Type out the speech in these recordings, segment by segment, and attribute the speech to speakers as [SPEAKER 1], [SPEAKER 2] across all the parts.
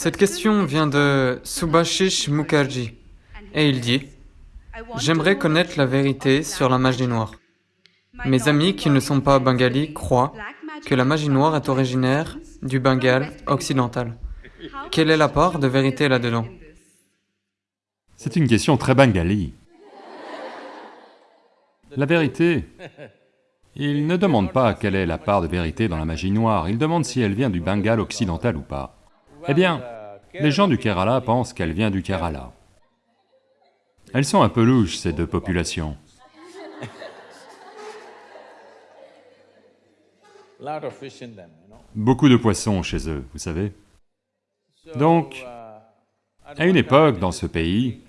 [SPEAKER 1] Cette question vient de Subhashish Mukherjee et il dit « J'aimerais connaître la vérité sur la magie noire. Mes amis qui ne sont pas bengalis croient que la magie noire est originaire du Bengale occidental. Quelle est la part de vérité là-dedans »
[SPEAKER 2] C'est une question très bengali. La vérité, il ne demande pas quelle est la part de vérité dans la magie noire, il demande si elle vient du Bengale occidental ou pas. Eh bien, les gens du Kerala pensent qu'elle vient du Kerala. Elles sont un peu louches, ces deux populations. Beaucoup de poissons chez eux, vous savez. Donc, à une époque, dans ce pays,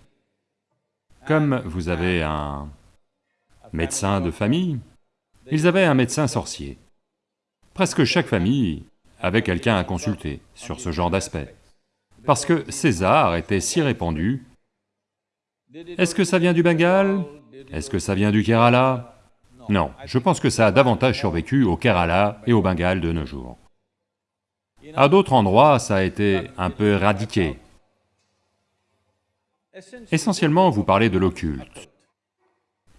[SPEAKER 2] comme vous avez un médecin de famille, ils avaient un médecin sorcier. Presque chaque famille avait quelqu'un à consulter sur ce genre d'aspect. Parce que César était si répandu, est-ce que ça vient du Bengale? Est-ce que ça vient du Kerala? Non, je pense que ça a davantage survécu au Kerala et au Bengale de nos jours. À d'autres endroits, ça a été un peu éradiqué. Essentiellement, vous parlez de l'occulte.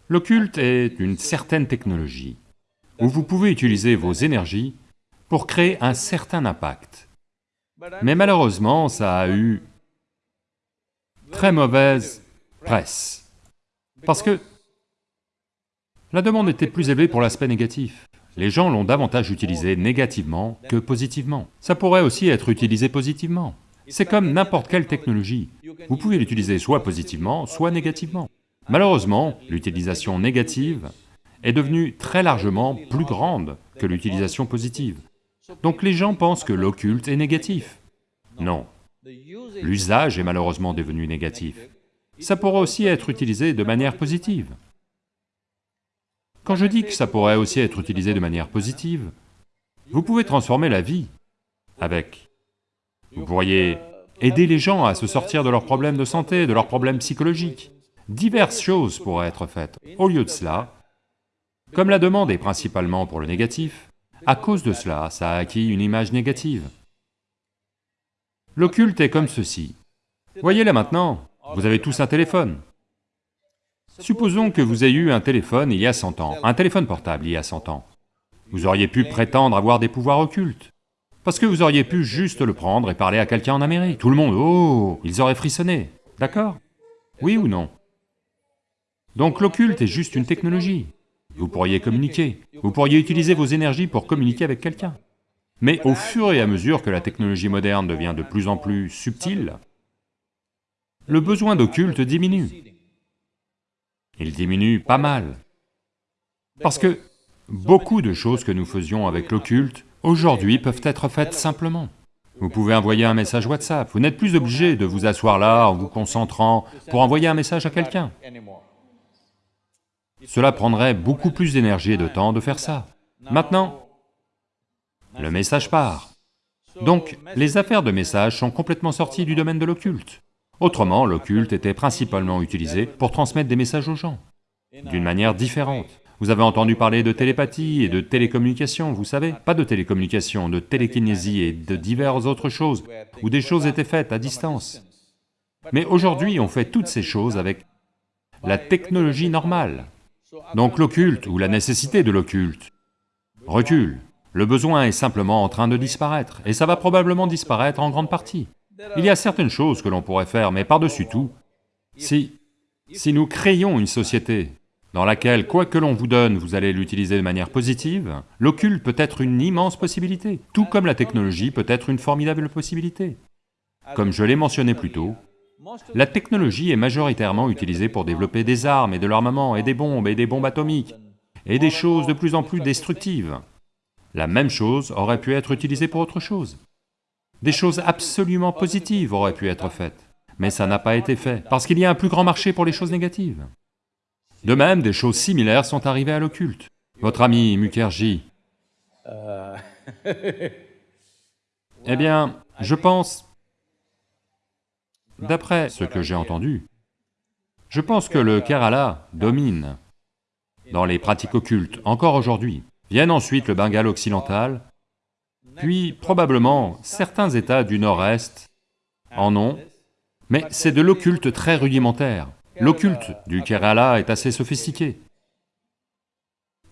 [SPEAKER 2] L'occulte est une certaine technologie où vous pouvez utiliser vos énergies pour créer un certain impact. Mais malheureusement, ça a eu très mauvaise presse. Parce que la demande était plus élevée pour l'aspect négatif. Les gens l'ont davantage utilisé négativement que positivement. Ça pourrait aussi être utilisé positivement. C'est comme n'importe quelle technologie. Vous pouvez l'utiliser soit positivement, soit négativement. Malheureusement, l'utilisation négative est devenue très largement plus grande que l'utilisation positive. Donc les gens pensent que l'occulte est négatif. Non. L'usage est malheureusement devenu négatif. Ça pourrait aussi être utilisé de manière positive. Quand je dis que ça pourrait aussi être utilisé de manière positive, vous pouvez transformer la vie avec. Vous pourriez aider les gens à se sortir de leurs problèmes de santé, de leurs problèmes psychologiques. Diverses choses pourraient être faites. Au lieu de cela, comme la demande est principalement pour le négatif, à cause de cela, ça a acquis une image négative. L'occulte est comme ceci. Voyez là maintenant, vous avez tous un téléphone. Supposons que vous ayez eu un téléphone il y a 100 ans, un téléphone portable il y a 100 ans. Vous auriez pu prétendre avoir des pouvoirs occultes. Parce que vous auriez pu juste le prendre et parler à quelqu'un en Amérique. Tout le monde, oh, ils auraient frissonné, d'accord? Oui ou non? Donc l'occulte est juste une technologie. Vous pourriez communiquer, vous pourriez utiliser vos énergies pour communiquer avec quelqu'un. Mais au fur et à mesure que la technologie moderne devient de plus en plus subtile, le besoin d'occulte diminue. Il diminue pas mal. Parce que beaucoup de choses que nous faisions avec l'occulte, aujourd'hui peuvent être faites simplement. Vous pouvez envoyer un message WhatsApp, vous n'êtes plus obligé de vous asseoir là en vous concentrant pour envoyer un message à quelqu'un. Cela prendrait beaucoup plus d'énergie et de temps de faire ça. Maintenant, le message part. Donc, les affaires de message sont complètement sorties du domaine de l'occulte. Autrement, l'occulte était principalement utilisé pour transmettre des messages aux gens, d'une manière différente. Vous avez entendu parler de télépathie et de télécommunication, vous savez Pas de télécommunication, de télékinésie et de diverses autres choses, où des choses étaient faites à distance. Mais aujourd'hui, on fait toutes ces choses avec la technologie normale. Donc l'occulte, ou la nécessité de l'occulte, recule. Le besoin est simplement en train de disparaître, et ça va probablement disparaître en grande partie. Il y a certaines choses que l'on pourrait faire, mais par-dessus tout, si... si nous créons une société dans laquelle quoi que l'on vous donne, vous allez l'utiliser de manière positive, l'occulte peut être une immense possibilité, tout comme la technologie peut être une formidable possibilité. Comme je l'ai mentionné plus tôt, la technologie est majoritairement utilisée pour développer des armes et de l'armement et des bombes et des bombes atomiques et des choses de plus en plus destructives. La même chose aurait pu être utilisée pour autre chose. Des choses absolument positives auraient pu être faites, mais ça n'a pas été fait, parce qu'il y a un plus grand marché pour les choses négatives. De même, des choses similaires sont arrivées à l'occulte. Votre ami Mukherjee... Eh bien, je pense... D'après ce que j'ai entendu, je pense que le Kerala domine dans les pratiques occultes, encore aujourd'hui. Viennent ensuite le Bengale occidental, puis probablement certains États du nord-est en ont, mais c'est de l'occulte très rudimentaire. L'occulte du Kerala est assez sophistiqué.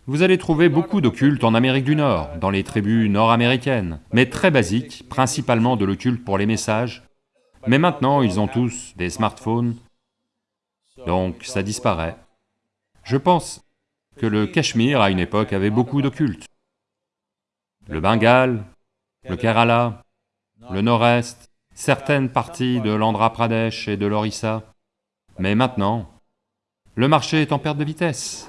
[SPEAKER 2] Vous allez trouver beaucoup d'occulte en Amérique du Nord, dans les tribus nord-américaines, mais très basique, principalement de l'occulte pour les messages. Mais maintenant, ils ont tous des smartphones, donc ça disparaît. Je pense que le Cachemire, à une époque, avait beaucoup d'occulte. Le Bengale, le Kerala, le Nord-Est, certaines parties de l'Andhra Pradesh et de l'Orissa. Mais maintenant, le marché est en perte de vitesse.